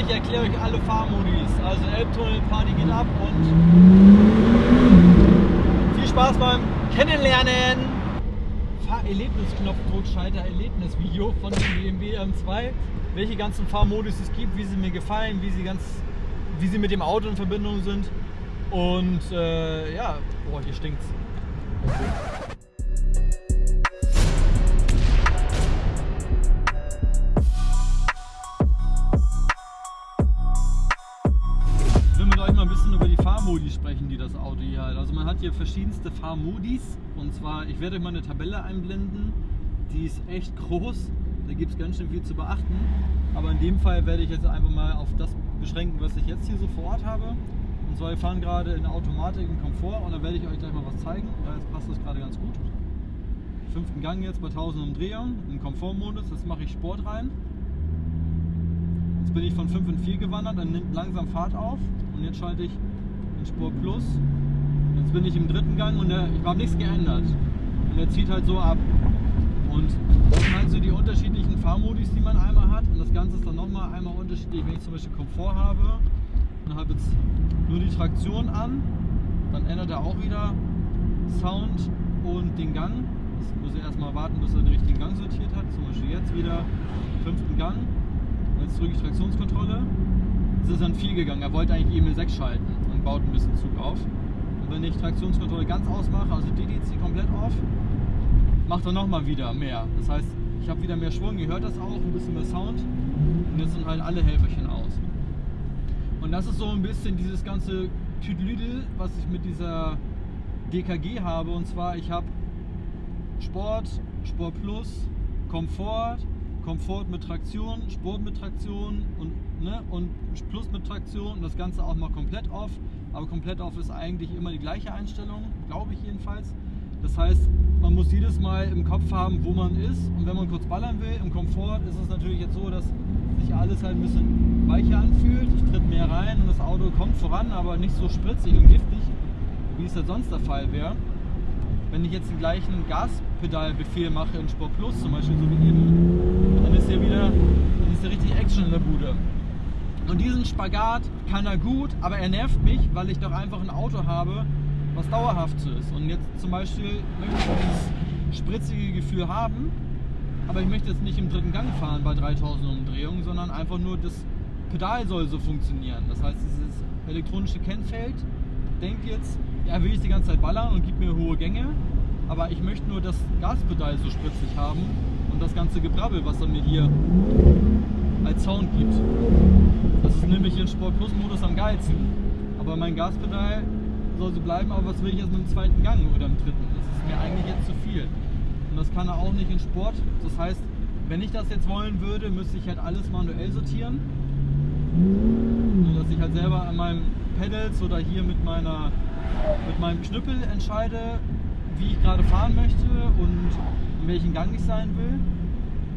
Ich erkläre euch alle Fahrmodis. Also Elbtunnel, Party geht ab und viel Spaß beim Kennenlernen. Fahrerlebnisknopf Totschalter Erlebnisvideo von dem BMW M2. Welche ganzen Fahrmodis es gibt, wie sie mir gefallen, wie sie ganz, wie sie mit dem Auto in Verbindung sind. Und äh, ja, boah, hier stinkt's. Fahrmodi sprechen, die das Auto hier hat. Also man hat hier verschiedenste Fahrmodis und zwar, ich werde euch mal eine Tabelle einblenden, die ist echt groß, da gibt es ganz schön viel zu beachten. Aber in dem Fall werde ich jetzt einfach mal auf das beschränken, was ich jetzt hier so vor Ort habe. Und zwar, wir fahren gerade in Automatik und Komfort und da werde ich euch gleich mal was zeigen. Ja, jetzt passt das gerade ganz gut. Fünften Gang jetzt bei 1000 Umdrehungen im Komfortmodus, jetzt mache ich Sport rein. Jetzt bin ich von 5 in 4 gewandert, dann nimmt langsam Fahrt auf und jetzt schalte ich Sport Plus. Jetzt bin ich im dritten Gang und der, ich habe nichts geändert. Und er zieht halt so ab. Und das sind halt so die unterschiedlichen Fahrmodis, die man einmal hat. Und das Ganze ist dann nochmal einmal unterschiedlich, wenn ich zum Beispiel Komfort habe und habe jetzt nur die Traktion an, dann ändert er auch wieder Sound und den Gang. Das muss er erstmal warten, bis er den richtigen Gang sortiert hat. Zum Beispiel jetzt wieder fünften Gang. Jetzt drücke ich Traktionskontrolle. Jetzt ist in 4 gegangen. Er wollte eigentlich EML 6 schalten baut ein bisschen Zug auf. Und wenn ich Traktionskontrolle ganz ausmache, also DDC komplett auf, macht er nochmal wieder mehr. Das heißt, ich habe wieder mehr Schwung, ihr hört das auch, ein bisschen mehr Sound. Und jetzt sind halt alle Helferchen aus. Und das ist so ein bisschen dieses ganze Tüdelüdel, was ich mit dieser DKG habe. Und zwar, ich habe Sport, Sport Plus, Komfort, Komfort mit Traktion, Sport mit Traktion und, ne, und Plus mit Traktion und das Ganze auch mal komplett off. Aber komplett off ist eigentlich immer die gleiche Einstellung, glaube ich jedenfalls. Das heißt, man muss jedes Mal im Kopf haben, wo man ist. Und wenn man kurz ballern will, im Komfort ist es natürlich jetzt so, dass sich alles halt ein bisschen weicher anfühlt. Ich tritt mehr rein und das Auto kommt voran, aber nicht so spritzig und giftig, wie es halt sonst der Fall wäre. Wenn ich jetzt den gleichen Gaspedalbefehl mache in Sport Plus zum Beispiel, so wie eben, dann ist hier wieder, dann ist hier richtig Action in der Bude. Und diesen Spagat kann er gut, aber er nervt mich, weil ich doch einfach ein Auto habe, was dauerhaft so ist. Und jetzt zum Beispiel möchte ich dieses spritzige Gefühl haben, aber ich möchte jetzt nicht im dritten Gang fahren bei 3000 Umdrehungen, sondern einfach nur das Pedal soll so funktionieren. Das heißt, dieses elektronische Kennfeld denkt jetzt, ja, will ich die ganze Zeit ballern und gibt mir hohe Gänge, aber ich möchte nur das Gaspedal so spritzig haben und das ganze Gebrabbel, was er mir hier als Sound gibt. Das ist nämlich in Sport Plus Modus am geilsten. Aber mein Gaspedal soll so bleiben, aber was will ich jetzt mit dem zweiten Gang oder im dritten? Das ist mir eigentlich jetzt zu viel. Und das kann er auch nicht in Sport. Das heißt, wenn ich das jetzt wollen würde, müsste ich halt alles manuell sortieren. So dass ich halt selber an meinem Pedals oder hier mit meiner mit meinem Knüppel entscheide, wie ich gerade fahren möchte und in welchem Gang ich sein will.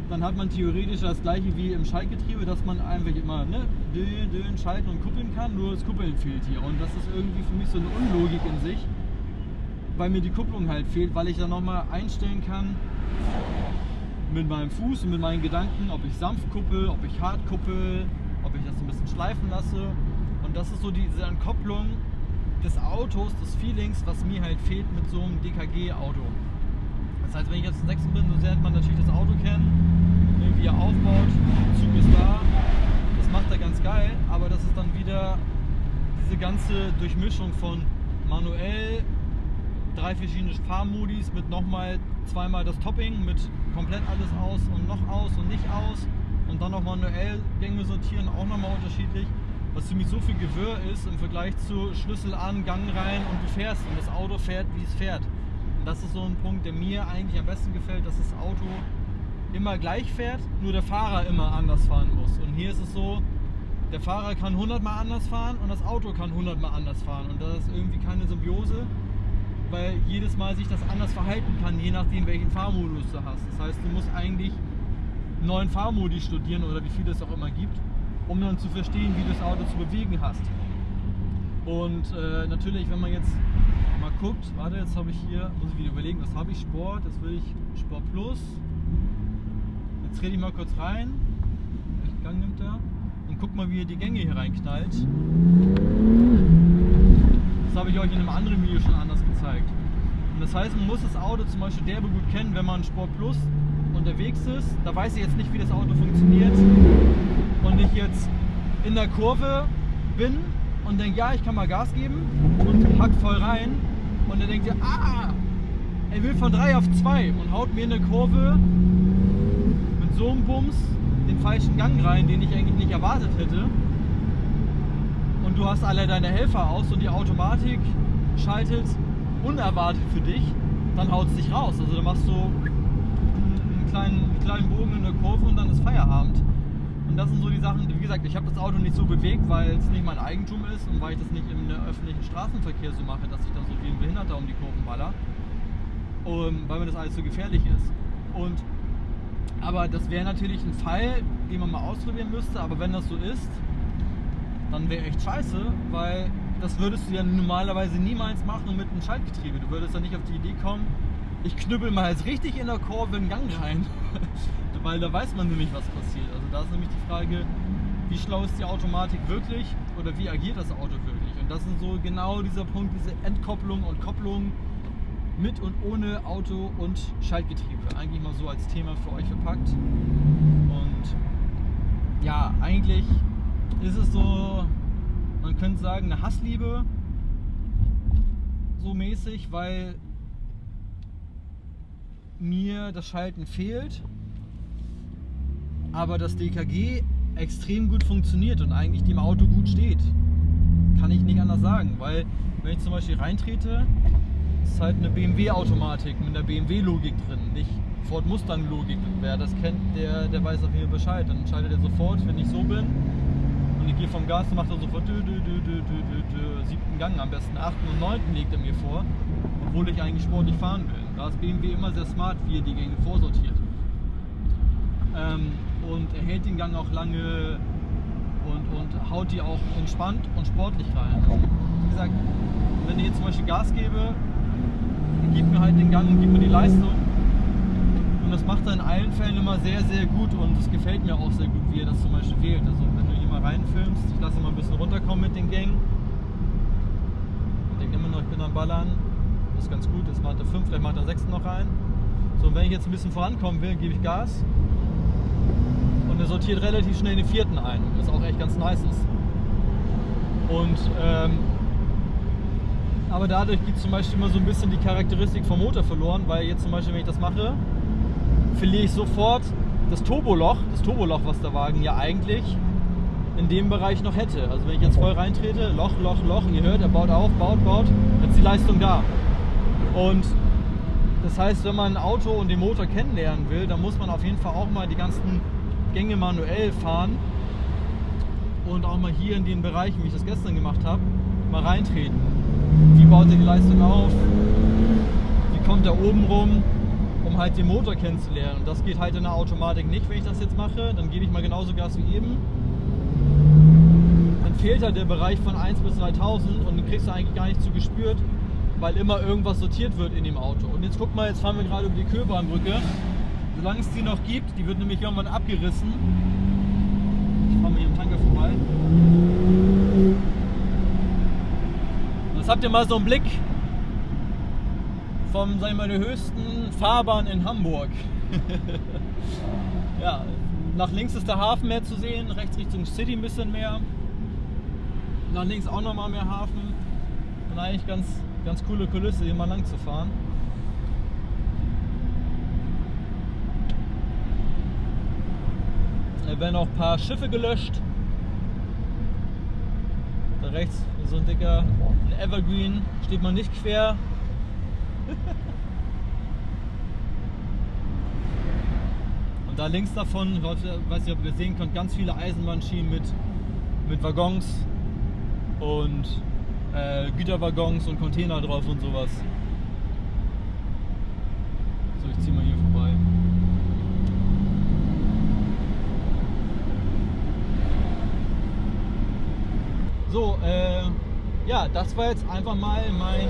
Dann hat man theoretisch das gleiche wie im Schaltgetriebe, dass man einfach immer ne, dön, dön, schalten und kuppeln kann, nur das Kuppeln fehlt hier. Und das ist irgendwie für mich so eine Unlogik in sich, weil mir die Kupplung halt fehlt, weil ich dann nochmal einstellen kann mit meinem Fuß und mit meinen Gedanken, ob ich sanft kuppel, ob ich hart kuppel, ob ich das ein bisschen schleifen lasse. Und das ist so diese Entkopplung des Autos, des Feelings, was mir halt fehlt mit so einem DKG-Auto. Das heißt, wenn ich jetzt ein Sechsen bin, dann lernt man natürlich das Auto kennen, ne, wie er aufbaut, Zug ist da, das macht er ganz geil, aber das ist dann wieder diese ganze Durchmischung von manuell, drei verschiedene Fahrmodis mit nochmal zweimal das Topping mit komplett alles aus und noch aus und nicht aus und dann noch manuell Gänge sortieren, auch nochmal unterschiedlich was für mich so viel Gewirr ist im Vergleich zu Schlüssel an, Gang rein und du fährst und das Auto fährt, wie es fährt. Das ist so ein Punkt, der mir eigentlich am besten gefällt, dass das Auto immer gleich fährt, nur der Fahrer immer anders fahren muss. Und hier ist es so, der Fahrer kann 100 Mal anders fahren und das Auto kann 100 Mal anders fahren. Und das ist irgendwie keine Symbiose, weil jedes Mal sich das anders verhalten kann, je nachdem welchen Fahrmodus du hast. Das heißt, du musst eigentlich neuen Fahrmodi studieren oder wie viele es auch immer gibt um dann zu verstehen, wie du das Auto zu bewegen hast. Und äh, natürlich, wenn man jetzt mal guckt, warte, jetzt habe ich hier, muss ich wieder überlegen, was habe ich? Sport, jetzt will ich Sport Plus. Jetzt rede ich mal kurz rein. Welchen Gang nimmt er? Und guck mal, wie ihr die Gänge hier reinknallt. Das habe ich euch in einem anderen Video schon anders gezeigt. Und das heißt, man muss das Auto zum Beispiel derbe gut kennen, wenn man Sport Plus unterwegs ist. Da weiß ich jetzt nicht, wie das Auto funktioniert. Und ich jetzt in der Kurve bin und denke, ja, ich kann mal Gas geben und hack voll rein. Und dann denkt ihr, ah, er will von 3 auf 2 und haut mir in der Kurve mit so einem Bums den falschen Gang rein, den ich eigentlich nicht erwartet hätte. Und du hast alle deine Helfer aus und die Automatik schaltet unerwartet für dich, dann haut es dich raus. Also dann machst du einen kleinen, kleinen Bogen in der Kurve und dann ist Feierabend. Und das sind so die Sachen, wie gesagt, ich habe das Auto nicht so bewegt, weil es nicht mein Eigentum ist und weil ich das nicht im öffentlichen Straßenverkehr so mache, dass ich dann so wie ein Behinderter um die Kurven baller. Und weil mir das alles so gefährlich ist. Und aber das wäre natürlich ein Fall, den man mal ausprobieren müsste. Aber wenn das so ist, dann wäre echt scheiße, weil das würdest du ja normalerweise niemals machen mit einem Schaltgetriebe. Du würdest ja nicht auf die Idee kommen, ich knüppel mal jetzt richtig in der Kurve einen Gang rein. weil da weiß man nämlich, was passiert. Also da ist nämlich die Frage, wie schlau ist die Automatik wirklich oder wie agiert das Auto wirklich? Und das ist so genau dieser Punkt, diese Entkopplung und Kopplung mit und ohne Auto und Schaltgetriebe. Eigentlich mal so als Thema für euch verpackt. Und ja, eigentlich ist es so, man könnte sagen, eine Hassliebe so mäßig, weil mir das Schalten fehlt, aber das DKG extrem gut funktioniert und eigentlich dem Auto gut steht. Kann ich nicht anders sagen, weil wenn ich zum Beispiel reintrete, ist halt eine BMW-Automatik mit einer BMW-Logik drin, nicht Ford Mustang-Logik. Wer das kennt, der, der weiß auf jeden Fall Bescheid. Dann schaltet er sofort, wenn ich so bin. Und ich gehe vom Gas, dann macht er sofort dü, dü, dü, dü, dü, dü, siebten Gang, am besten achten und neunten legt er mir vor, obwohl ich eigentlich sportlich fahren will. Da ist BMW immer sehr smart, wie er die Gänge vorsortiert. Ähm, und er hält den Gang auch lange und, und haut die auch entspannt und sportlich rein. Also, wie gesagt, wenn ich jetzt zum Beispiel Gas gebe, gibt mir halt den Gang und gibt mir die Leistung. Und das macht er in allen Fällen immer sehr, sehr gut und es gefällt mir auch sehr gut, wie er das zum Beispiel wählt. Also wenn du hier mal reinfilmst, ich lasse mal ein bisschen runterkommen mit den Gängen. Ich denke immer noch, ich bin am Ballern. Das ist ganz gut, das macht er 5, vielleicht macht er 6 noch rein. So, und wenn ich jetzt ein bisschen vorankommen will, gebe ich Gas. Und er sortiert relativ schnell den vierten ein, was auch echt ganz nice ist. Und ähm, aber dadurch geht zum Beispiel immer so ein bisschen die Charakteristik vom Motor verloren, weil jetzt zum Beispiel, wenn ich das mache, verliere ich sofort das Turboloch, das Turboloch, was der Wagen ja eigentlich in dem Bereich noch hätte. Also wenn ich jetzt voll reintrete, Loch, Loch, Loch, ihr hört, er baut auf, baut, baut, ist die Leistung da. Und das heißt, wenn man ein Auto und den Motor kennenlernen will, dann muss man auf jeden Fall auch mal die ganzen Gänge manuell fahren und auch mal hier in den Bereichen, wie ich das gestern gemacht habe, mal reintreten. Wie baut er die Leistung auf? Wie kommt er oben rum? Um halt den Motor kennenzulernen. Und das geht halt in der Automatik nicht, wenn ich das jetzt mache. Dann gebe ich mal genauso Gas wie eben. Dann fehlt halt der Bereich von 1 bis 3000 und den kriegst du eigentlich gar nicht zu gespürt, weil immer irgendwas sortiert wird in dem Auto. Und jetzt guck mal, jetzt fahren wir gerade über die Köhlbahnbrücke. Solange es die noch gibt, die wird nämlich irgendwann abgerissen. Ich fahre mal hier im Tanker vorbei. Jetzt habt ihr mal so einen Blick vom, sagen wir mal, der höchsten Fahrbahn in Hamburg. ja, nach links ist der Hafen mehr zu sehen, rechts Richtung City ein bisschen mehr. Nach links auch nochmal mehr Hafen. Und eigentlich ganz, ganz coole Kulisse, hier mal lang zu fahren. Werden auch ein paar Schiffe gelöscht. Da rechts so ein dicker ein Evergreen, steht man nicht quer. Und da links davon, ich weiß nicht, ob ihr sehen könnt, ganz viele Eisenbahnschienen mit, mit Waggons und äh, Güterwaggons und Container drauf und sowas. So, ich ziehe mal hier vorbei. So, äh, ja, das war jetzt einfach mal mein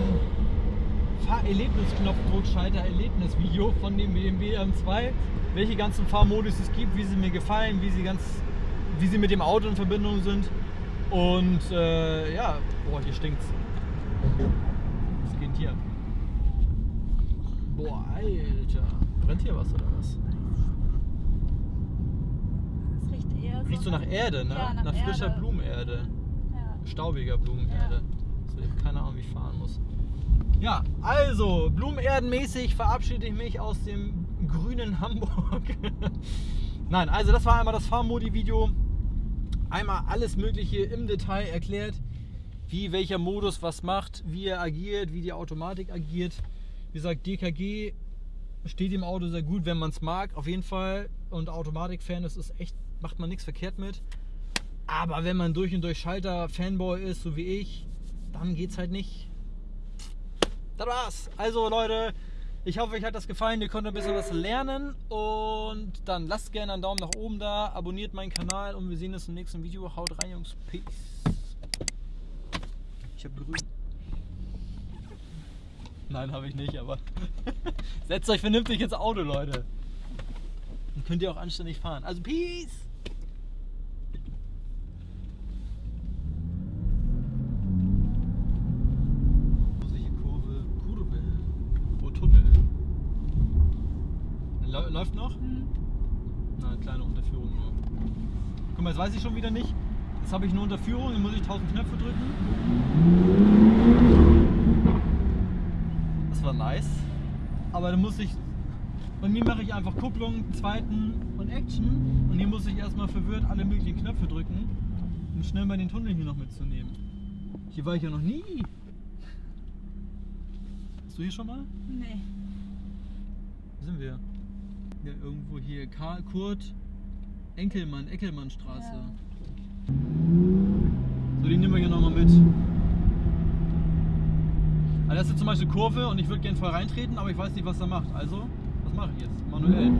Fahrerlebnisknopfdruckschalter-Erlebnisvideo von dem BMW M2. Welche ganzen Fahrmodus es gibt, wie sie mir gefallen, wie sie ganz wie sie mit dem Auto in Verbindung sind. Und äh, ja, boah, hier stinkt's. Was geht hier? Boah, Alter. Brennt hier was oder was? Das riecht eher so. Riecht so nach Erde, ne? Ja, nach frischer Erde. Blumenerde. Ja. Staubiger Blumenerde. So, ich keine Ahnung, wie ich fahren muss. Ja, also, blumenerdenmäßig verabschiede ich mich aus dem grünen Hamburg. Nein, also das war einmal das Fahrmodi-Video. Einmal alles Mögliche im Detail erklärt, wie welcher Modus was macht, wie er agiert, wie die Automatik agiert. Wie gesagt, DKG steht im Auto sehr gut, wenn man es mag, auf jeden Fall. Und Automatik-Fan ist, ist echt, macht man nichts verkehrt mit. Aber wenn man durch und durch Schalter-Fanboy ist, so wie ich, dann geht's halt nicht. Das war's. Also Leute, ich hoffe, euch hat das gefallen. Ihr konntet ein bisschen was lernen. Und dann lasst gerne einen Daumen nach oben da, abonniert meinen Kanal und wir sehen uns im nächsten Video. Haut rein, Jungs. Peace. Ich hab grün. Nein, habe ich nicht, aber setzt euch vernünftig ins Auto, Leute. Dann könnt ihr auch anständig fahren. Also Peace! Vorsichtige Kurve, Kurve. Oh, Tunnel. Lä- Läuft noch? Hm. Na, eine kleine Unterführung nur. Guck mal, jetzt weiß ich schon wieder nicht. Jetzt habe ich eine Unterführung, dann muss ich 1000 Knöpfe drücken. Das war nice. Aber dann muss ich. Bei mir mache ich einfach Kupplung, zweiten und Action. Und hier muss ich erstmal verwirrt alle möglichen Knöpfe drücken, um schnell mal den Tunnel hier noch mitzunehmen. Hier war ich ja noch nie. Bist du hier schon mal? Nee. Wo sind wir? Ja, irgendwo hier. Karl Kurt Enkelmann, Eckelmannstraße. Ja. So, die nehmen wir hier nochmal mit. Also das ist jetzt zum Beispiel Kurve und ich würde gerne voll reintreten, aber ich weiß nicht, was er macht. Also, was mache ich jetzt? Manuell.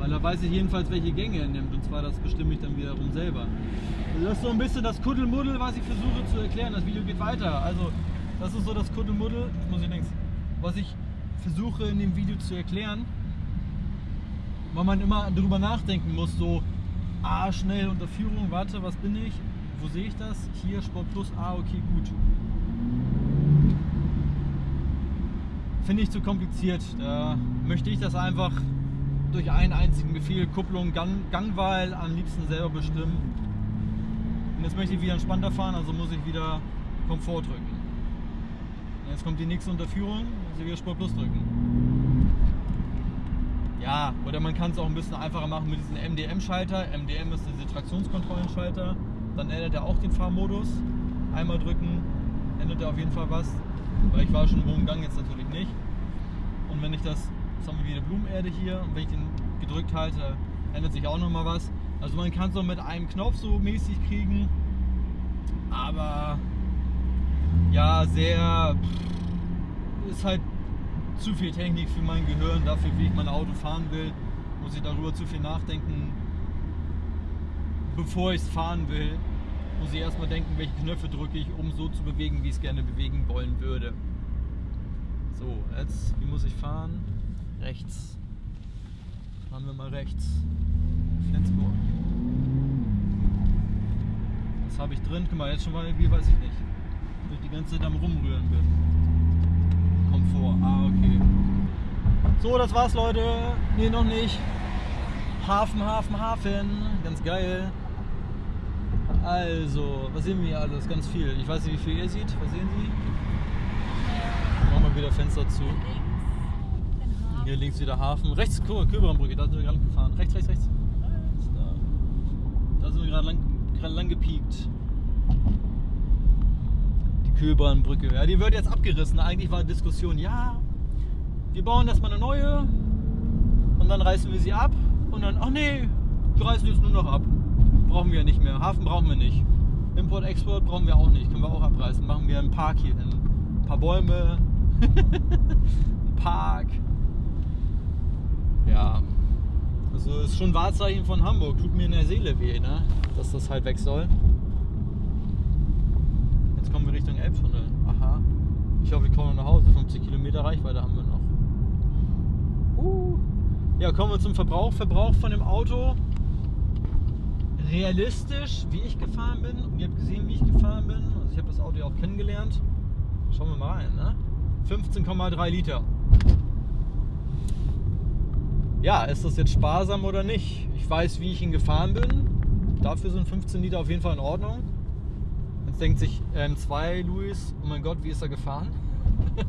Weil da weiß ich jedenfalls, welche Gänge er nimmt. Und zwar das bestimme ich dann wiederum selber. Also das ist so ein bisschen das Kuddelmuddel, was ich versuche zu erklären. Das Video geht weiter. Also, das ist so das Kuddelmuddel, jetzt muss ich links, was ich versuche in dem Video zu erklären weil man immer drüber nachdenken muss, so, ah, schnell Unterführung, warte, was bin ich? Wo sehe ich das? Hier, Sport Plus, ah, okay, gut. Finde ich zu kompliziert. Da möchte ich das einfach durch einen einzigen Befehl, Kupplung, Gang, Gangwahl am liebsten selber bestimmen. Und jetzt möchte ich wieder entspannter fahren, also muss ich wieder Komfort drücken. Jetzt kommt die nächste Unterführung, ich wieder Sport Plus drücken. Ja, oder man kann es auch ein bisschen einfacher machen mit diesem MDM-Schalter. MDM ist dieser Traktionskontrollenschalter. Dann ändert er auch den Fahrmodus. Einmal drücken, ändert er auf jeden Fall was. Weil ich war schon im hohen Gang, jetzt natürlich nicht. Und wenn ich das, jetzt haben wir wieder Blumenerde hier, und wenn ich den gedrückt halte, ändert sich auch nochmal was. Also man kann es so mit einem Knopf so mäßig kriegen. Aber ja, sehr ist halt zu viel Technik für mein Gehirn, dafür wie ich mein Auto fahren will, muss ich darüber zu viel nachdenken. Bevor ich es fahren will, muss ich erstmal denken, welche Knöpfe drücke ich, um so zu bewegen, wie ich es gerne bewegen wollen würde. So, jetzt, wie muss ich fahren? Rechts. Fahren wir mal rechts. Flensburg. Was habe ich drin? Guck mal, jetzt schon mal, wie weiß ich nicht. Ich die ganze Zeit am Rumrühren bin. Komfort. Ah, okay. So, das war's, Leute. Nee, noch nicht. Hafen, Hafen, Hafen. Ganz geil. Also, was sehen wir hier alles? Ganz viel. Ich weiß nicht, wie viel ihr seht. Was sehen Sie? Machen wir wieder Fenster zu. Hier links wieder Hafen. Rechts, Köberanbrücke, da sind wir gerade gefahren. Rechts, rechts, rechts. Da sind wir gerade lang, gerade lang gepiekt. Die Köberanbrücke. Ja, die wird jetzt abgerissen. Eigentlich war Diskussion, ja, wir bauen erstmal eine neue und dann reißen wir sie ab und dann, ach nee, wir reißen jetzt nur noch ab. Brauchen wir nicht mehr. Hafen brauchen wir nicht. Import, Export brauchen wir auch nicht. Können wir auch abreißen. Machen wir einen Park hier hin. Ein paar Bäume. ein Park. Ja. Also ist schon Wahrzeichen von Hamburg. Tut mir in der Seele weh, ne? Dass das halt weg soll. Kommen wir Richtung Elbtunnel. Aha. Ich hoffe, wir kommen nach Hause. 50 Kilometer Reichweite haben wir noch. Uh. Ja, kommen wir zum Verbrauch. Verbrauch von dem Auto. Realistisch, wie ich gefahren bin. Und ihr habt gesehen, wie ich gefahren bin. Also ich habe das Auto ja auch kennengelernt. Schauen wir mal rein, ne? 15,3 Liter. Ja, ist das jetzt sparsam oder nicht? Ich weiß, wie ich ihn gefahren bin. Dafür sind 15 Liter auf jeden Fall in Ordnung. Jetzt denkt sich ähm, zwei Luis, oh mein Gott, wie ist er gefahren?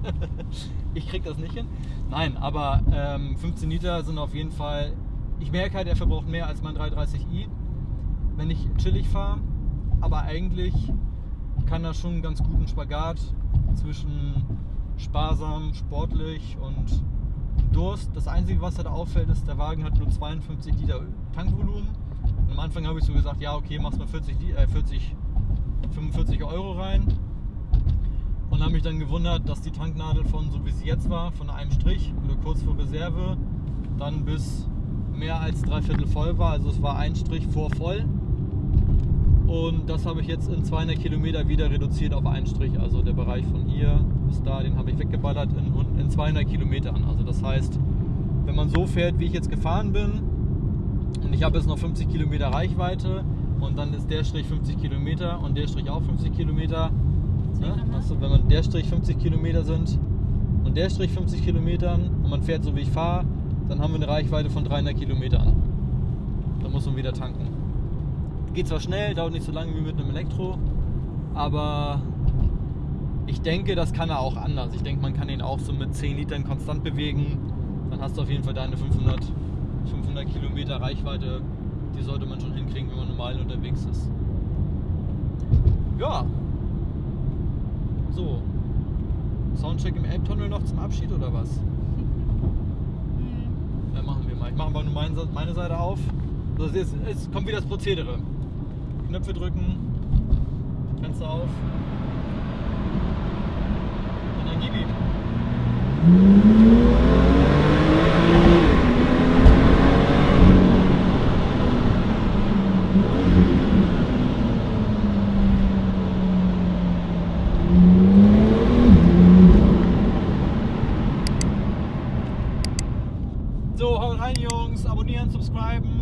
ich krieg das nicht hin. Nein, aber ähm, 15 Liter sind auf jeden Fall. Ich merke halt, er verbraucht mehr als mein 330i, wenn ich chillig fahre. Aber eigentlich kann er schon einen ganz guten Spagat zwischen sparsam, sportlich und Durst. Das Einzige, was halt auffällt, ist, der Wagen hat nur 52 Liter Tankvolumen. Und am Anfang habe ich so gesagt, ja okay, machst mal 40, äh, 40 45 Euro rein. Und habe mich dann gewundert, dass die Tanknadel von, so wie sie jetzt war, von einem Strich oder kurz vor Reserve, dann bis mehr als drei Viertel voll war. Also es war ein Strich vor voll. Und das habe ich jetzt in 200 Kilometer wieder reduziert auf einen Strich. Also der Bereich von hier bis da, den habe ich weggeballert in, in 200 Kilometern. Also das heißt, wenn man so fährt, wie ich jetzt gefahren bin, und ich habe jetzt noch 50 Kilometer Reichweite und dann ist der Strich 50 Kilometer und der Strich auch 50 Kilometer. Ne? Also wenn man der Strich 50 Kilometer sind und der Strich 50 Kilometern und man fährt so wie ich fahre, dann haben wir eine Reichweite von 300 Kilometern. Da muss man wieder tanken. Geht zwar schnell, dauert nicht so lange wie mit einem Elektro, aber ich denke, das kann er auch anders. Ich denke, man kann ihn auch so mit 10 Litern konstant bewegen. Dann hast du auf jeden Fall deine 500, 500 Kilometer Reichweite. Die sollte man schon hinkriegen, wenn man normal unterwegs ist. Ja. So. Soundcheck im Elbtunnel noch zum Abschied oder was? Ja, machen wir mal. Ich mache mal nur meine, meine Seite auf. So, jetzt, jetzt kommt wieder das Prozedere. Knöpfe drücken, Fenster auf. Und dann gib ihm. So,